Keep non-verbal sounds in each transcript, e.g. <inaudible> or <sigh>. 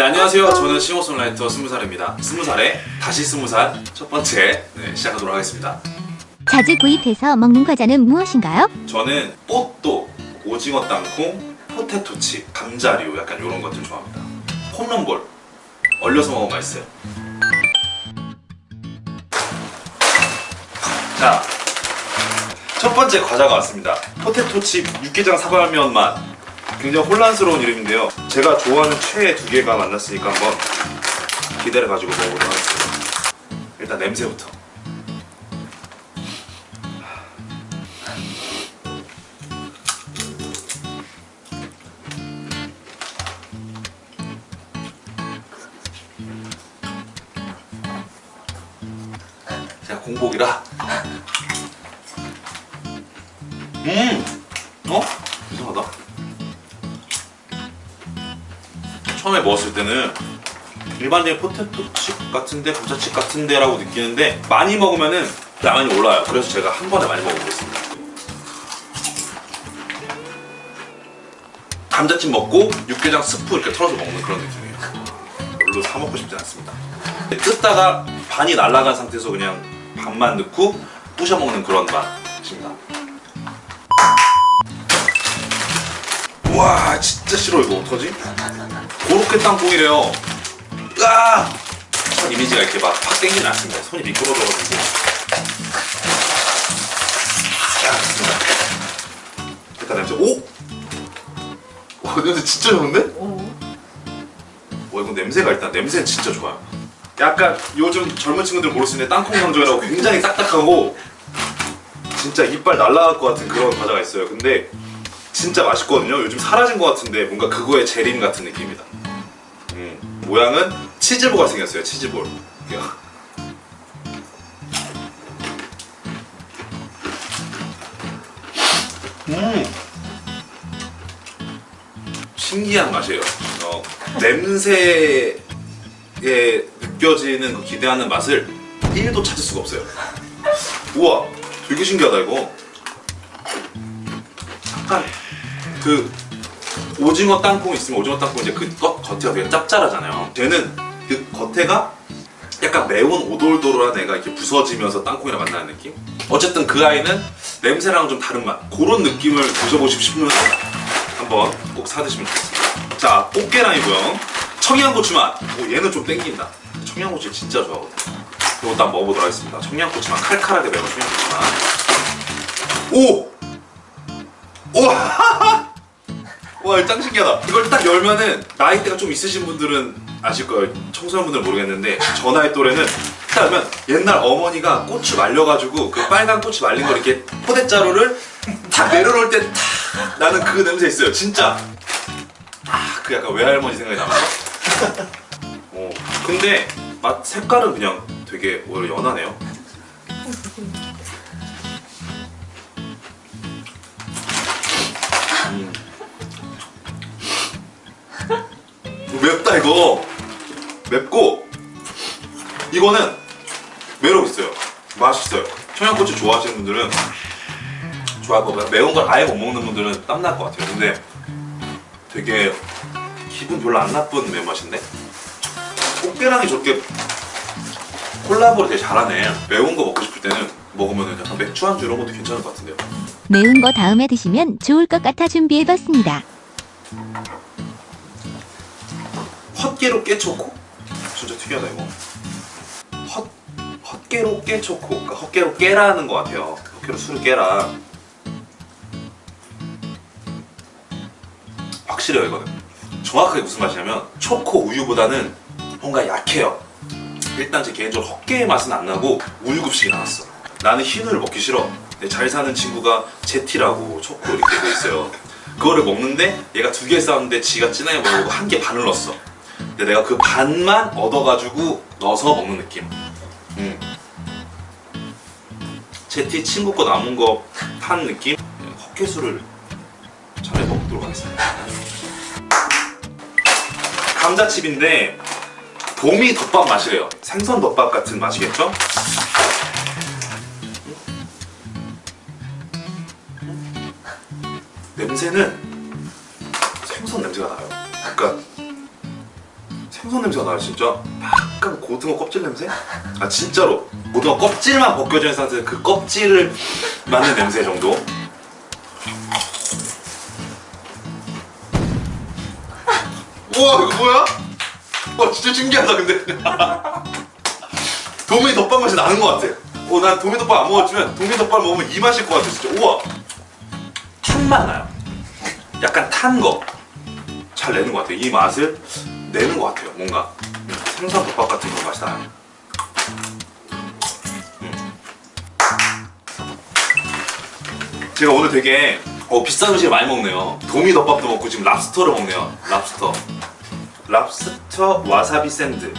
네 안녕하세요. 저는 싱어송라이터 스무살입니다. 스무살에 다시 스무살 첫 번째 네, 시작하도록 하겠습니다. 자주 구입해서 먹는 과자는 무엇인가요? 저는 뽀또, 오징어 땅콩, 포테토칩, 감자류 약간 이런 것들 좋아합니다. 홈런볼. 얼려서 먹으면 맛있어요. 자, 첫 번째 과자가 왔습니다. 포테토칩 육개장 사발면 맛 굉장히 혼란스러운 이름인데요 제가 좋아하는 최애 두 개가 만났으니까 한번 기대를 가지고 먹어보도록 하겠습니다 일단 냄새부터 제가 공복이라 음! 어? 처음에 먹었을 때는 일반적인 포테토칩 같은데 감자칩 같은데 라고 느끼는데 많이 먹으면은 양이 올라요. 그래서 제가 한 번에 많이 먹어보겠습니다. 감자칩 먹고 육개장 스프 이렇게 털어서 먹는 그런 느낌이에요. 별로 사 먹고 싶지 않습니다. 뜯다가 반이 날아간 상태에서 그냥 반만 넣고 부셔 먹는 그런 맛입니다 와 진짜 싫어 이거. 어떡하지? 고로케 땅콩이래요. 으아! 첫 이미지가 이렇게 막팍 땡기진 않습니다. 손이 미끄러져가지고. 자 좋습니다. 일단 냄새 오! 와 냄새 진짜 좋은데? 와 이거 냄새가 일단 냄새는 진짜 좋아요. 약간 요즘 젊은 친구들 모를 수 있는 땅콩 강정이라고 굉장히 딱딱하고 진짜 이빨 날라갈 것 같은 그런 과자가 있어요. 근데 진짜 맛있거든요. 요즘 사라진 것 같은데 뭔가 그거의 재림 같은 느낌이다. 음, 모양은 치즈볼가 생겼어요 치즈볼. 음. 신기한 맛이에요. 어, 냄새에 느껴지는 그 기대하는 맛을 1도 찾을 수가 없어요. 우와 되게 신기하다 이거. 약간 그 오징어 땅콩 있으면 오징어 땅콩 이제 그 겉, 겉에가 되게 짭짤하잖아요. 쟤는 그 겉에가 약간 매운 오돌도돌한 애가 이렇게 부서지면서 땅콩이랑 만나는 느낌? 어쨌든 그 아이는 냄새랑 좀 다른 맛. 그런 느낌을 드셔보시고 싶으면 한번 꼭 사드시면 좋겠습니다. 자 꽃게랑이고요. 청양고추 맛. 오, 얘는 좀 땡긴다. 청양고추 진짜 좋아하거든요 이것도 한번 먹어보도록 하겠습니다. 청양고추 맛. 칼칼하게 매운 청양고추 맛. 오! 오! <laughs> 와 짱 신기하다. 이걸 딱 열면은 나이대가 좀 있으신 분들은 아실 거예요. 청소년분들은 모르겠는데 저 나이 또래는 딱 열면 옛날 어머니가 고추 말려가지고 그 빨간 고추 말린 거 이렇게 포대자루를 탁 내려놓을 때 탁 나는 그 냄새 있어요. 진짜. 아 그 약간 외할머니 생각이 나면서 <laughs> 어, 근데 맛 색깔은 그냥 되게 오히려 연하네요 이거 맵고 이거는 매력 있어요. 맛있어요. 청양고추 좋아하시는 분들은 좋아할 거고요. 매운 걸 아예 못 먹는 분들은 땀날 것 같아요. 근데 되게 기분 별로 안 나쁜 매운맛인데? 꽃게랑이 저렇게 콜라보를 되게 잘하네. 매운 거 먹고 싶을 때는 먹으면 약간 맥주 안주 이런 것도 괜찮을 것 같은데요. 매운 거 다음에 드시면 좋을 것 같아 준비해봤습니다. 헛개로 깨초코? 진짜 특이하다 이거. 헛, 헛개로 깨초코? 그러니까 헛개로 깨라는 것 같아요. 헛개로 술을 깨라. 확실해요 이거는. 정확하게 무슨 맛이냐면 초코 우유보다는 뭔가 약해요. 일단 제 개인적으로 헛개의 맛은 안 나고 우유급식이 나왔어. 나는 흰우유를 먹기 싫어. 근데 잘 사는 친구가 제티라고 초코 이렇게 돼 있어요. 그거를 먹는데 얘가 두 개 싸웠는데 지가 진하게 먹고 한 개 반을 넣었어 근데 내가 그 반만 얻어가지고 넣어서 먹는 느낌. 음. 제티 친구 거 남은 거탄 느낌? 헛개수를 차례 먹도록 하겠습니다. <laughs> 감자칩인데 봄이 덮밥 맛이래요. 생선 덮밥 같은 맛이겠죠? 냄새는 생선 냄새가 나요. 그러니까 생선 냄새가 나요 진짜? 약간 고등어 껍질 냄새? 아 진짜로. 고등어 껍질만 벗겨져 있는 상태에서 그 껍질을 맡는 냄새 정도? 우와 이거 뭐야? 와 진짜 신기하다 근데. <laughs> 도미 덮밥 맛이 나는 것 같아. 어난 도미 덮밥 안 먹었지만 도미 덮밥 먹으면 이 맛일 것 같아 진짜. 우와. 탄맛 나요. 약간 탄 거. 잘 내는 것 같아요. 이 맛을 내는 것 같아요. 뭔가 생선 덮밥 같은 그 맛이 나요. 음. 제가 오늘 되게 어, 비싼 음식을 많이 먹네요. 도미 덮밥도 먹고 지금 랍스터를 먹네요. 랍스터. 랍스터 와사비 샌드.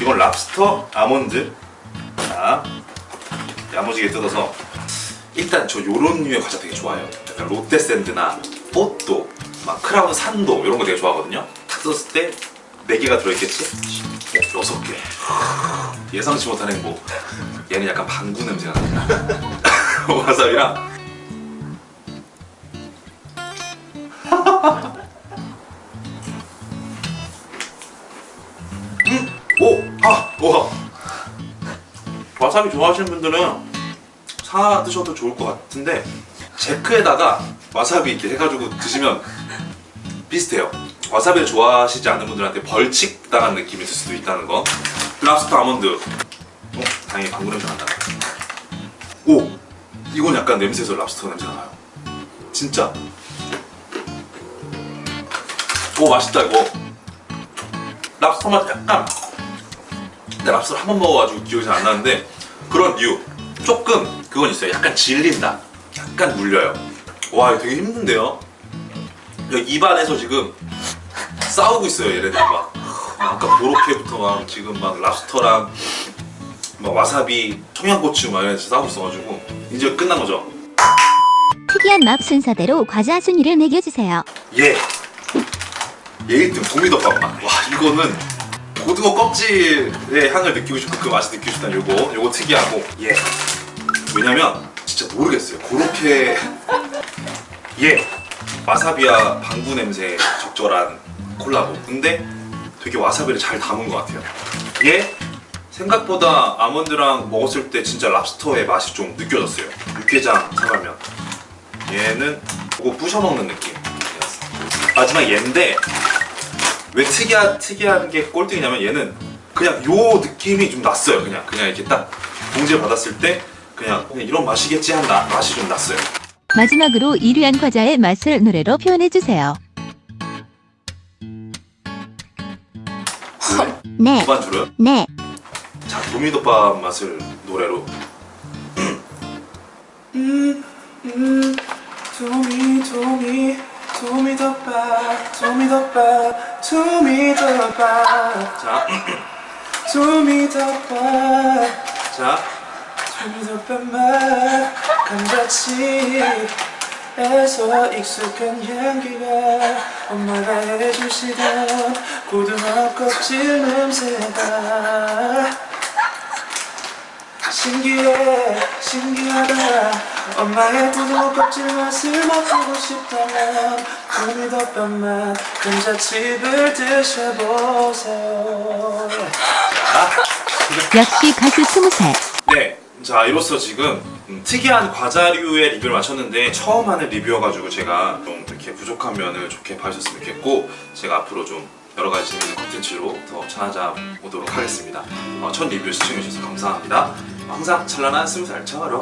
이건 랍스터 아몬드. 자, 야무지게 뜯어서 일단 저 요런 류의 과자 되게 좋아해요. 약간 롯데 샌드나 뽀또, 막 크라운 산도 이런 거 되게 좋아하거든요. 탁 뜯었을 때 네 개가 들어있겠지? 어, 여섯 개. 예상치 못한 행복. 얘는 약간 방구 냄새가 나. <laughs> 와사비랑 음! 오! 아! 와! 와사비 좋아하시는 분들은 사 드셔도 좋을 것 같은데 제크에다가 와사비 이렇게 해가지고 드시면 비슷해요. 와사비를 좋아하시지 않는 분들한테 벌칙 당한 느낌이 들 수도 있다는 거. 랍스터 아몬드. 어? 다행히 방구 냄새 안 나네. 오! 이건 약간 냄새에서 랍스터 냄새가 나요. 진짜. 오 맛있다 이거. 랍스터 맛 약간. 근데 랍스터 한번 먹어가지고 기억이 잘 안 나는데 그런 류. 조금 그건 있어요. 약간 질린다. 약간 물려요. 와 이거 되게 힘든데요. 입안에서 지금 싸우고 있어요 얘네들 막 아까 보로케부터 막 지금 막 랍스터랑 막 와사비 청양고추 막 이래서 싸우고 있어가지고 이제 끝난 거죠 특이한 맛 순서대로 과자 순위를 매겨주세요. 예. 예 1등 도미덮밥 맛. 와 이거는 고등어 껍질의 향을 느끼고 싶고 그 맛을 느끼고 싶다는 요거 요거 특이하고 예. 왜냐면 진짜 모르겠어요. 그렇게 예. 와사비와 방구 냄새 적절한 콜라보. 근데 되게 와사비를 잘 담은 것 같아요. 예. 생각보다 아몬드랑 먹었을 때 진짜 랍스터의 맛이 좀 느껴졌어요. 육개장 사가면 얘는 그거 부셔 먹는 느낌. 마지막 얘인데 왜 특이한 특이한 게 꼴등이냐면 얘는 그냥 요 느낌이 좀 났어요. 그냥 그냥 이렇게 딱 봉지를 받았을 때 그냥, 그냥 이런 맛이겠지 한 나- 맛이 좀 났어요. 마지막으로 1위한 과자의 맛을 노래로 표현해주세요. 네, 두반 줄어요? 네. 자 도미덮밥 맛을 노래로. 음, 음, 도미 도미 도미덮밥 도미덮밥 도미덮밥 자, 도미덮밥 자. 도미덮밥 맛 감자치 에서 익숙한 향기가 엄마가 해주시던 고등어 껍질 냄새가 신기해 신기하다. 엄마의 고등어 껍질 맛을 맛보고 싶다면 도미덮밥맛 감자칩을 드셔보세요. 역시 가수 20살. 네, 자 이로써 지금 음, 특이한 과자류의 리뷰를 마쳤는데 처음 하는 리뷰여가지고 제가 좀 이렇게 부족한 면을 좋게 봐주셨으면 좋겠고 제가 앞으로 좀 여러 가지 재밌는 컨텐츠로 더 찾아오도록 하겠습니다. 어, 첫 리뷰 시청해주셔서 감사합니다. 항상 찬란한 스무 살 처럼